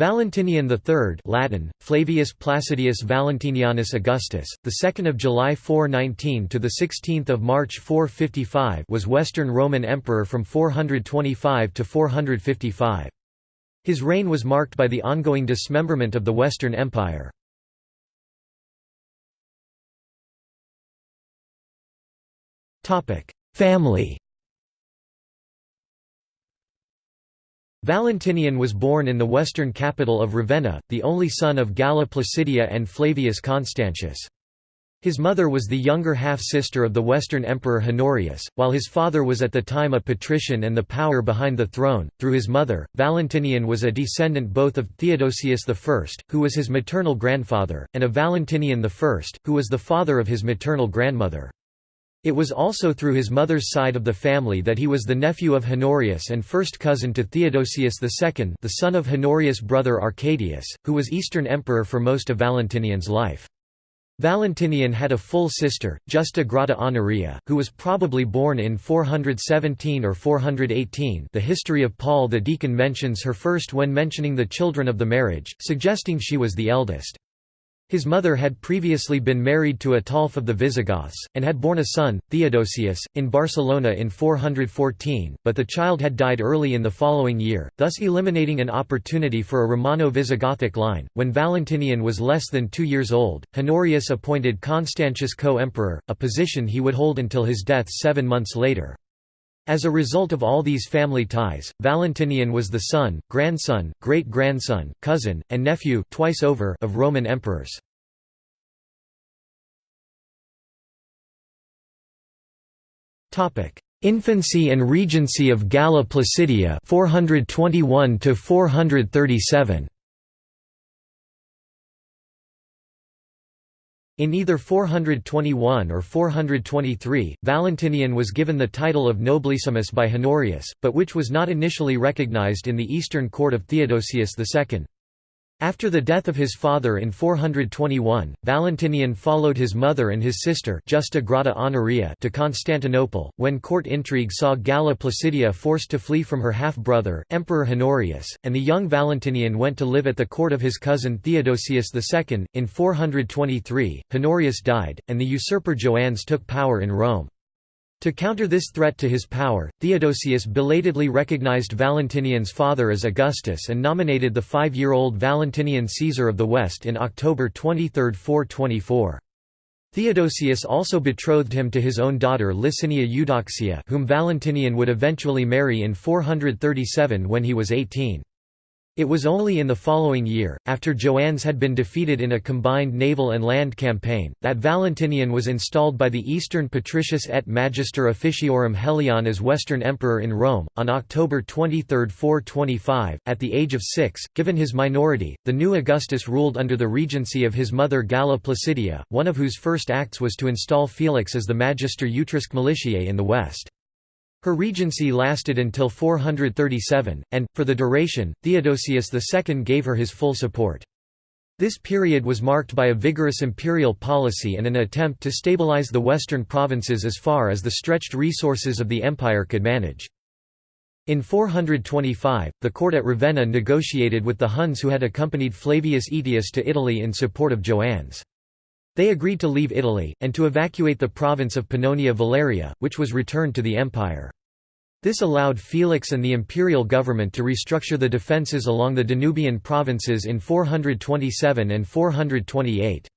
Valentinian III Latin, Flavius Placidius Valentinianus Augustus, the 2nd of July 419 to the 16th of March 455 was Western Roman Emperor from 425 to 455. His reign was marked by the ongoing dismemberment of the Western Empire. Family Valentinian was born in the western capital of Ravenna, the only son of Galla Placidia and Flavius Constantius. His mother was the younger half-sister of the Western Emperor Honorius, while his father was at the time a patrician and the power behind the throne. Through his mother, Valentinian was a descendant both of Theodosius I, who was his maternal grandfather, and of Valentinian I, who was the father of his maternal grandmother. It was also through his mother's side of the family that he was the nephew of Honorius and first cousin to Theodosius II the son of Honorius' brother Arcadius, who was Eastern emperor for most of Valentinian's life. Valentinian had a full sister, Justa Grata Honoria, who was probably born in 417 or 418 the history of Paul the Deacon mentions her first when mentioning the children of the marriage, suggesting she was the eldest. His mother had previously been married to Ataulf of the Visigoths, and had borne a son, Theodosius, in Barcelona in 414, but the child had died early in the following year, thus eliminating an opportunity for a Romano-Visigothic line. When Valentinian was less than two years old, Honorius appointed Constantius co-emperor, a position he would hold until his death seven months later. As a result of all these family ties, Valentinian was the son, grandson, great-grandson, cousin, and nephew twice over of Roman emperors. Infancy and regency of Galla Placidia 421 to 437 In either 421 or 423, Valentinian was given the title of Nobilissimus by Honorius, but which was not initially recognized in the eastern court of Theodosius II. After the death of his father in 421, Valentinian followed his mother and his sister Justa Grata Honoria to Constantinople, when court intrigue saw Galla Placidia forced to flee from her half-brother, Emperor Honorius, and the young Valentinian went to live at the court of his cousin Theodosius II. In 423, Honorius died, and the usurper Joannes took power in Rome. To counter this threat to his power, Theodosius belatedly recognized Valentinian's father as Augustus and nominated the five-year-old Valentinian Caesar of the West in October 23, 424. Theodosius also betrothed him to his own daughter Licinia Eudoxia whom Valentinian would eventually marry in 437 when he was 18. It was only in the following year, after Joannes had been defeated in a combined naval and land campaign, that Valentinian was installed by the Eastern Patricius et Magister Officiorum Helion as Western Emperor in Rome, on October 23, 425, at the age of six. Given his minority, the new Augustus ruled under the regency of his mother Galla Placidia, one of whose first acts was to install Felix as the Magister Utriusque Militiae in the west. Her regency lasted until 437, and, for the duration, Theodosius II gave her his full support. This period was marked by a vigorous imperial policy and an attempt to stabilize the western provinces as far as the stretched resources of the empire could manage. In 425, the court at Ravenna negotiated with the Huns who had accompanied Flavius Aetius to Italy in support of Joannes. They agreed to leave Italy, and to evacuate the province of Pannonia Valeria, which was returned to the empire. This allowed Felix and the imperial government to restructure the defences along the Danubian provinces in 427 and 428.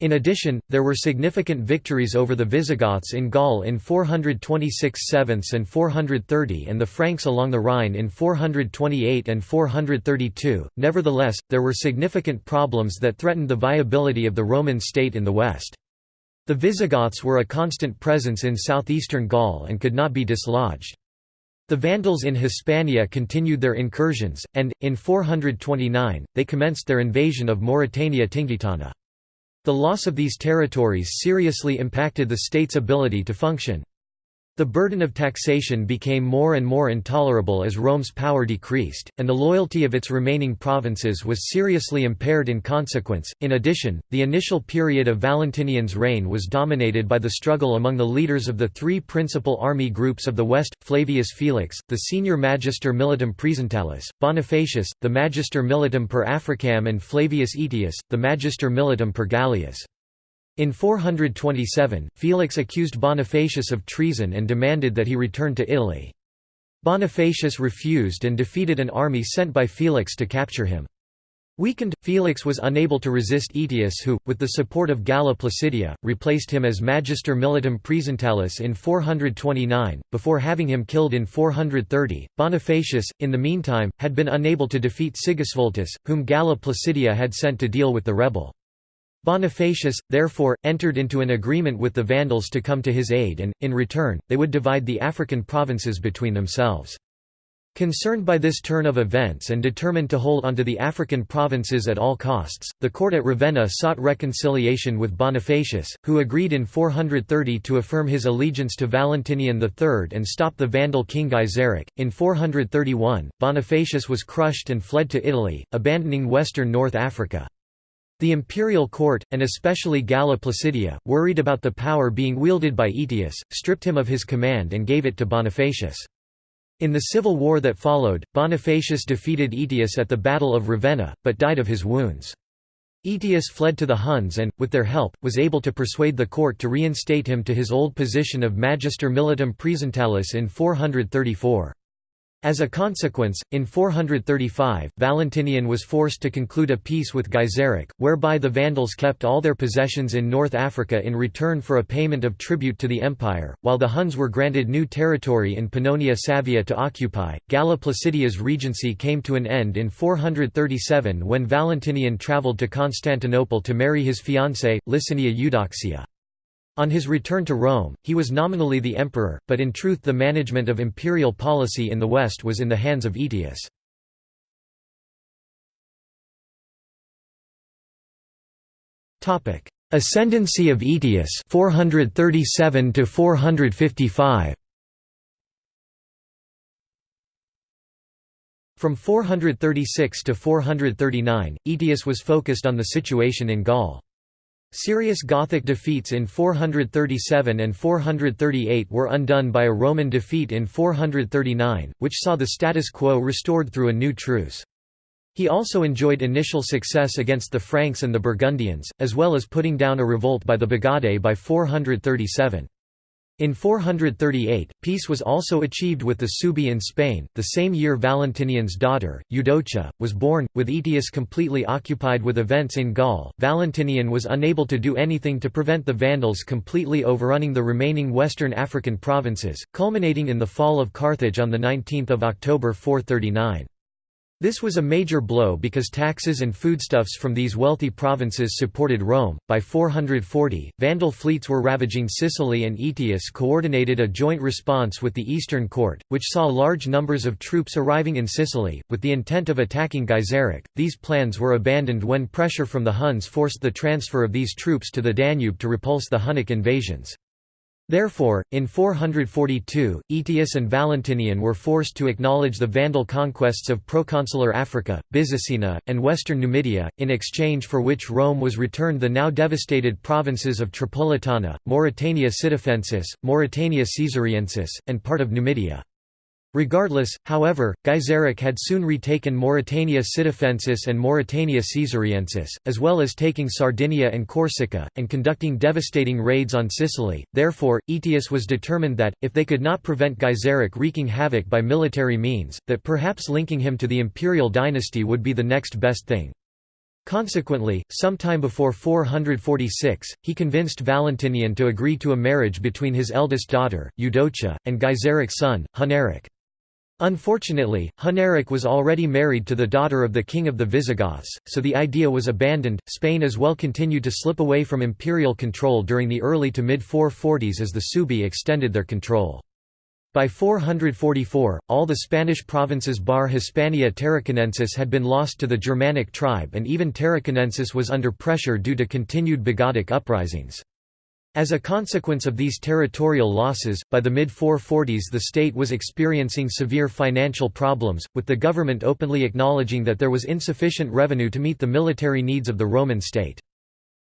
In addition, there were significant victories over the Visigoths in Gaul in 426 sevenths and 430 and the Franks along the Rhine in 428 and 432. Nevertheless, there were significant problems that threatened the viability of the Roman state in the west. The Visigoths were a constant presence in southeastern Gaul and could not be dislodged. The Vandals in Hispania continued their incursions, and, in 429, they commenced their invasion of Mauritania Tingitana. The loss of these territories seriously impacted the state's ability to function. The burden of taxation became more and more intolerable as Rome's power decreased, and the loyalty of its remaining provinces was seriously impaired in consequence. In addition, the initial period of Valentinian's reign was dominated by the struggle among the leaders of the three principal army groups of the West Flavius Felix, the senior Magister Militum Praesentalis, Bonifacius, the Magister Militum per Africam, and Flavius Aetius, the Magister Militum per Gallias. In 427, Felix accused Bonifacius of treason and demanded that he return to Italy. Bonifacius refused and defeated an army sent by Felix to capture him. Weakened, Felix was unable to resist Aetius who, with the support of Galla Placidia, replaced him as Magister Militum Praesentalis in 429, before having him killed in 430. Bonifacius, in the meantime, had been unable to defeat Sigisvultus, whom Galla Placidia had sent to deal with the rebel. Bonifacius, therefore, entered into an agreement with the Vandals to come to his aid and, in return, they would divide the African provinces between themselves. Concerned by this turn of events and determined to hold onto the African provinces at all costs, the court at Ravenna sought reconciliation with Bonifacius, who agreed in 430 to affirm his allegiance to Valentinian III and stop the Vandal king Gaiseric. In 431, Bonifacius was crushed and fled to Italy, abandoning western North Africa. The imperial court, and especially Galla Placidia, worried about the power being wielded by Aetius, stripped him of his command and gave it to Bonifacius. In the civil war that followed, Bonifacius defeated Aetius at the Battle of Ravenna, but died of his wounds. Aetius fled to the Huns and, with their help, was able to persuade the court to reinstate him to his old position of Magister Militum Praesentalis in 434. As a consequence, in 435, Valentinian was forced to conclude a peace with Gaiseric, whereby the Vandals kept all their possessions in North Africa in return for a payment of tribute to the empire, while the Huns were granted new territory in Pannonia Savia to occupy. Galla Placidia's regency came to an end in 437 when Valentinian travelled to Constantinople to marry his fiancée, Licinia Eudoxia. On his return to Rome, he was nominally the emperor, but in truth the management of imperial policy in the West was in the hands of Aetius. Ascendancy of Aetius 437 to 455 From 436 to 439, Aetius was focused on the situation in Gaul. Serious Gothic defeats in 437 and 438 were undone by a Roman defeat in 439, which saw the status quo restored through a new truce. He also enjoyed initial success against the Franks and the Burgundians, as well as putting down a revolt by the Bagaudae by 437. In 438, peace was also achieved with the Suebi in Spain. The same year Valentinian's daughter, Eudocia, was born. With Aetius completely occupied with events in Gaul, Valentinian was unable to do anything to prevent the Vandals completely overrunning the remaining western African provinces, culminating in the fall of Carthage on 19 October 439. This was a major blow because taxes and foodstuffs from these wealthy provinces supported Rome. By 440, Vandal fleets were ravaging Sicily, and Aetius coordinated a joint response with the Eastern Court, which saw large numbers of troops arriving in Sicily, with the intent of attacking Gaiseric. These plans were abandoned when pressure from the Huns forced the transfer of these troops to the Danube to repulse the Hunnic invasions. Therefore, in 442, Aetius and Valentinian were forced to acknowledge the Vandal conquests of proconsular Africa, Byzacena, and western Numidia, in exchange for which Rome was returned the now devastated provinces of Tripolitana, Mauritania Sitifensis, Mauritania Caesariensis, and part of Numidia. Regardless, however, Gaiseric had soon retaken Mauritania Sitifensis and Mauritania Caesariensis, as well as taking Sardinia and Corsica, and conducting devastating raids on Sicily. Therefore, Aetius was determined that, if they could not prevent Gaiseric wreaking havoc by military means, that perhaps linking him to the imperial dynasty would be the next best thing. Consequently, sometime before 446, he convinced Valentinian to agree to a marriage between his eldest daughter, Eudocia, and Gaiseric's son, Huneric. Unfortunately, Huneric was already married to the daughter of the king of the Visigoths, so the idea was abandoned. Spain as well continued to slip away from imperial control during the early to mid 440s as the Suebi extended their control. By 444, all the Spanish provinces bar Hispania Tarraconensis had been lost to the Germanic tribe and even Tarraconensis was under pressure due to continued Bagaudic uprisings. As a consequence of these territorial losses, by the mid-440s the state was experiencing severe financial problems, with the government openly acknowledging that there was insufficient revenue to meet the military needs of the Roman state.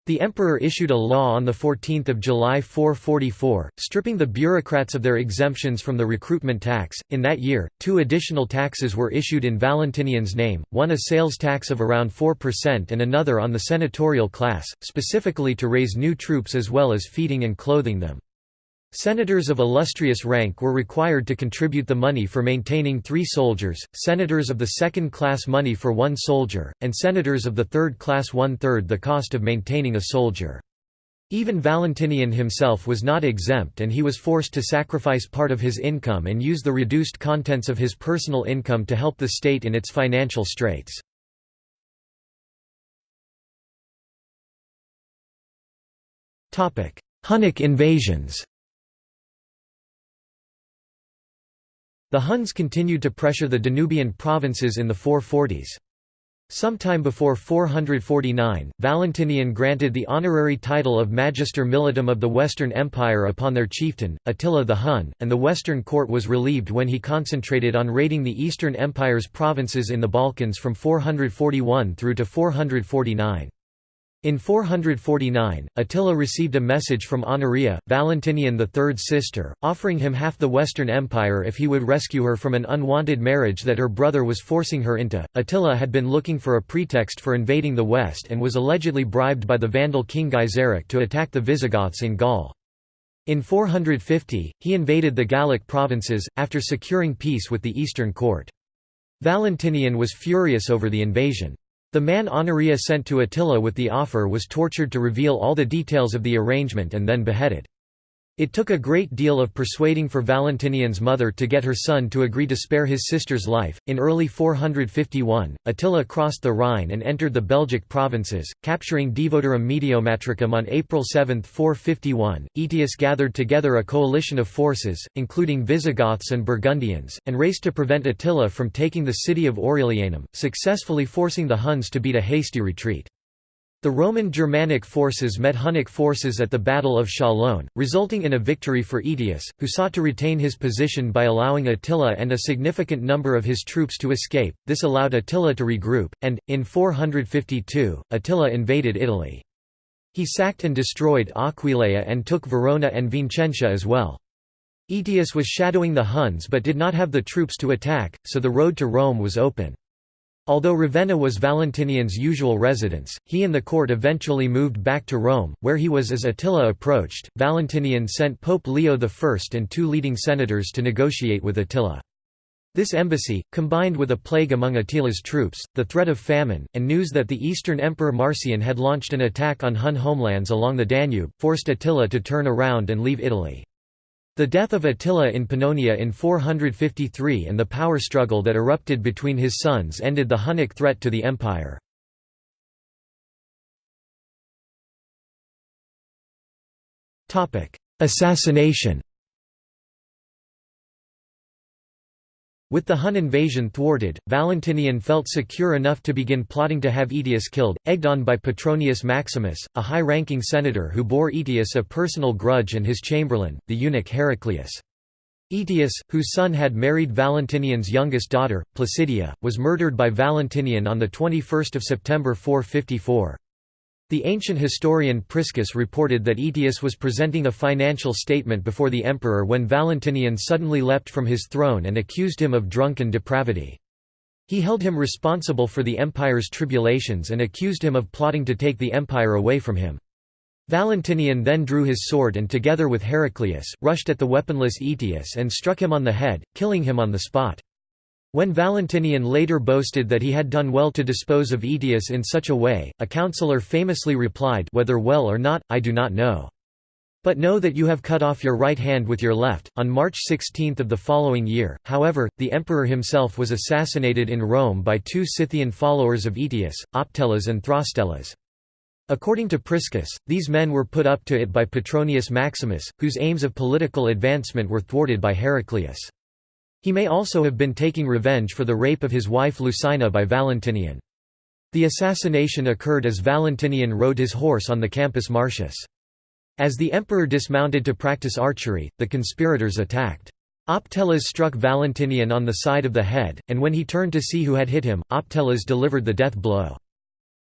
The emperor issued a law on 14 July 444, stripping the bureaucrats of their exemptions from the recruitment tax. In that year, two additional taxes were issued in Valentinian's name, one a sales tax of around 4% and another on the senatorial class, specifically to raise new troops as well as feeding and clothing them. Senators of illustrious rank were required to contribute the money for maintaining three soldiers, senators of the second class money for one soldier, and senators of the third class one-third the cost of maintaining a soldier. Even Valentinian himself was not exempt and he was forced to sacrifice part of his income and use the reduced contents of his personal income to help the state in its financial straits. Hunnic invasions The Huns continued to pressure the Danubian provinces in the 440s. Sometime before 449, Valentinian granted the honorary title of Magister Militum of the Western Empire upon their chieftain, Attila the Hun, and the Western court was relieved when he concentrated on raiding the Eastern Empire's provinces in the Balkans from 441 through to 449. In 449, Attila received a message from Honoria, Valentinian III's sister, offering him half the Western Empire if he would rescue her from an unwanted marriage that her brother was forcing her into. Attila had been looking for a pretext for invading the West and was allegedly bribed by the Vandal king Gaiseric to attack the Visigoths in Gaul. In 450, he invaded the Gallic provinces, after securing peace with the Eastern court. Valentinian was furious over the invasion. The man Honoria sent to Attila with the offer was tortured to reveal all the details of the arrangement and then beheaded. It took a great deal of persuading for Valentinian's mother to get her son to agree to spare his sister's life. In early 451, Attila crossed the Rhine and entered the Belgic provinces, capturing Divodurum Mediomatricum on April 7, 451. Aetius gathered together a coalition of forces, including Visigoths and Burgundians, and raced to prevent Attila from taking the city of Aurelianum, successfully forcing the Huns to beat a hasty retreat. The Roman Germanic forces met Hunnic forces at the Battle of Chalon, resulting in a victory for Aetius, who sought to retain his position by allowing Attila and a significant number of his troops to escape. This allowed Attila to regroup, and, in 452, Attila invaded Italy. He sacked and destroyed Aquileia and took Verona and Vincentia as well. Aetius was shadowing the Huns but did not have the troops to attack, so the road to Rome was open. Although Ravenna was Valentinian's usual residence, he and the court eventually moved back to Rome, where he was as Attila approached. Valentinian sent Pope Leo I and two leading senators to negotiate with Attila. This embassy, combined with a plague among Attila's troops, the threat of famine, and news that the Eastern Emperor Marcian had launched an attack on Hun homelands along the Danube, forced Attila to turn around and leave Italy. The death of Attila in Pannonia in 453 and the power struggle that erupted between his sons ended the Hunnic threat to the empire. Assassination With the Hun invasion thwarted, Valentinian felt secure enough to begin plotting to have Aetius killed, egged on by Petronius Maximus, a high-ranking senator who bore Aetius a personal grudge and his chamberlain, the eunuch Heraclius. Aetius, whose son had married Valentinian's youngest daughter, Placidia, was murdered by Valentinian on 21 September 454. The ancient historian Priscus reported that Aetius was presenting a financial statement before the emperor when Valentinian suddenly leapt from his throne and accused him of drunken depravity. He held him responsible for the empire's tribulations and accused him of plotting to take the empire away from him. Valentinian then drew his sword and together with Heraclius, rushed at the weaponless Aetius and struck him on the head, killing him on the spot. When Valentinian later boasted that he had done well to dispose of Aetius in such a way, a councillor famously replied whether well or not, I do not know. But know that you have cut off your right hand with your left. On March 16 of the following year, however, the emperor himself was assassinated in Rome by two Scythian followers of Aetius, Optelas and Thrastellas. According to Priscus, these men were put up to it by Petronius Maximus, whose aims of political advancement were thwarted by Heraclius. He may also have been taking revenge for the rape of his wife Lucina by Valentinian. The assassination occurred as Valentinian rode his horse on the Campus Martius. As the emperor dismounted to practice archery, the conspirators attacked. Optelas struck Valentinian on the side of the head, and when he turned to see who had hit him, Optelas delivered the death blow.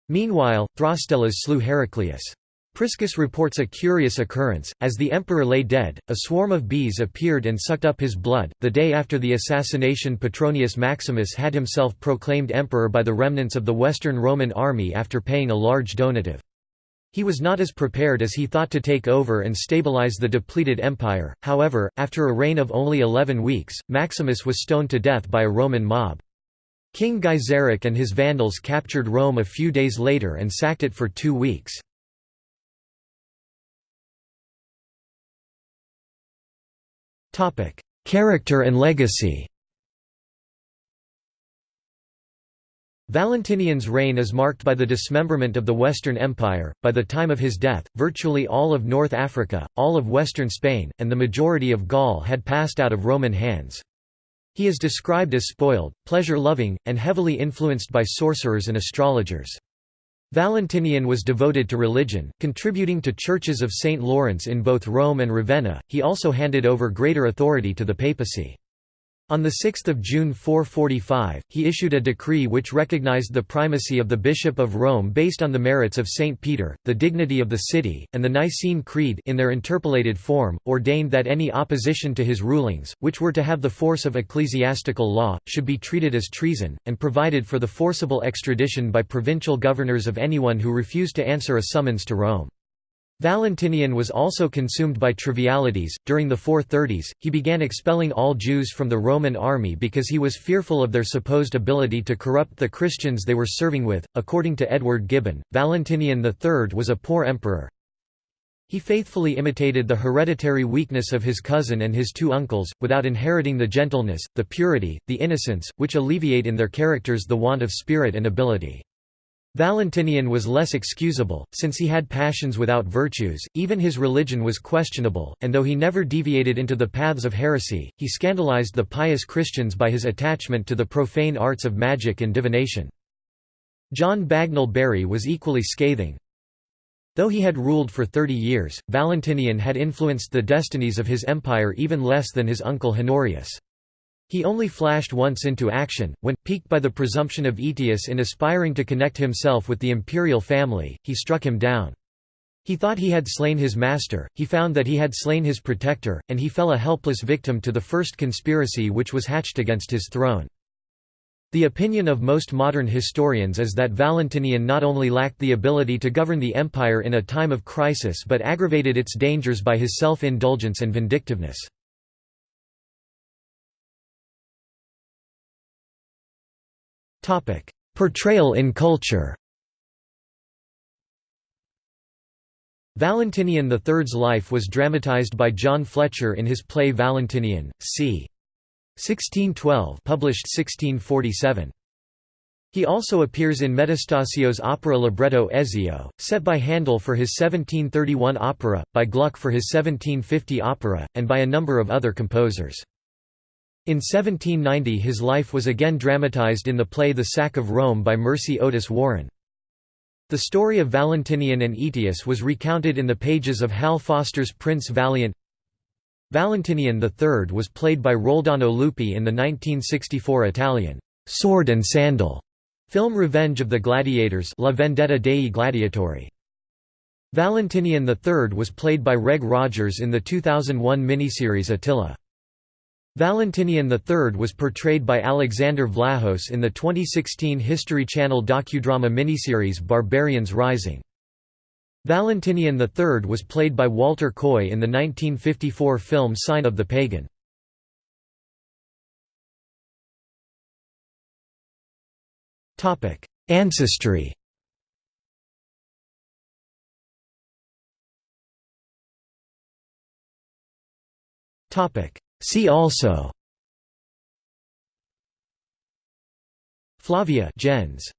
Meanwhile, Thrastelas slew Heraclius. Priscus reports a curious occurrence. As the emperor lay dead, a swarm of bees appeared and sucked up his blood. The day after the assassination, Petronius Maximus had himself proclaimed emperor by the remnants of the Western Roman army after paying a large donative. He was not as prepared as he thought to take over and stabilize the depleted empire, however, after a reign of only eleven weeks, Maximus was stoned to death by a Roman mob. King Gaiseric and his Vandals captured Rome a few days later and sacked it for two weeks. Character and legacy Valentinian's reign is marked by the dismemberment of the Western Empire. By the time of his death, virtually all of North Africa, all of western Spain, and the majority of Gaul had passed out of Roman hands. He is described as spoiled, pleasure-loving, and heavily influenced by sorcerers and astrologers. Valentinian was devoted to religion, contributing to churches of St. Lawrence in both Rome and Ravenna. He also handed over greater authority to the papacy. On 6 June 445, he issued a decree which recognized the primacy of the Bishop of Rome based on the merits of St. Peter, the dignity of the city, and the Nicene Creed in their interpolated form, ordained that any opposition to his rulings, which were to have the force of ecclesiastical law, should be treated as treason, and provided for the forcible extradition by provincial governors of anyone who refused to answer a summons to Rome. Valentinian was also consumed by trivialities. During the 430s, he began expelling all Jews from the Roman army because he was fearful of their supposed ability to corrupt the Christians they were serving with. According to Edward Gibbon, Valentinian III was a poor emperor. He faithfully imitated the hereditary weakness of his cousin and his two uncles, without inheriting the gentleness, the purity, the innocence, which alleviate in their characters the want of spirit and ability. Valentinian was less excusable, since he had passions without virtues, even his religion was questionable, and though he never deviated into the paths of heresy, he scandalized the pious Christians by his attachment to the profane arts of magic and divination. John Bagnall Bury was equally scathing. Though he had ruled for thirty years, Valentinian had influenced the destinies of his empire even less than his uncle Honorius. He only flashed once into action, when, piqued by the presumption of Aetius in aspiring to connect himself with the imperial family, he struck him down. He thought he had slain his master, he found that he had slain his protector, and he fell a helpless victim to the first conspiracy which was hatched against his throne. The opinion of most modern historians is that Valentinian not only lacked the ability to govern the empire in a time of crisis but aggravated its dangers by his self-indulgence and vindictiveness. Portrayal in culture Valentinian III's life was dramatized by John Fletcher in his play Valentinian, c. 1612 published 1647. He also appears in Metastasio's opera libretto Ezio, set by Handel for his 1731 opera, by Gluck for his 1750 opera, and by a number of other composers. In 1790 his life was again dramatized in the play The Sack of Rome by Mercy Otis Warren. The story of Valentinian and Aetius was recounted in the pages of Hal Foster's Prince Valiant. Valentinian III was played by Roldano Lupi in the 1964 Italian «Sword and Sandal» film Revenge of the Gladiators La Vendetta dei Gladiatori. Valentinian III was played by Reg Rogers in the 2001 miniseries Attila. Valentinian III was portrayed by Alexander Vlahos in the 2016 History Channel docudrama miniseries Barbarians Rising. Valentinian III was played by Walter Coy in the 1954 film Sign of the Pagan. Ancestry See also. Flavia gens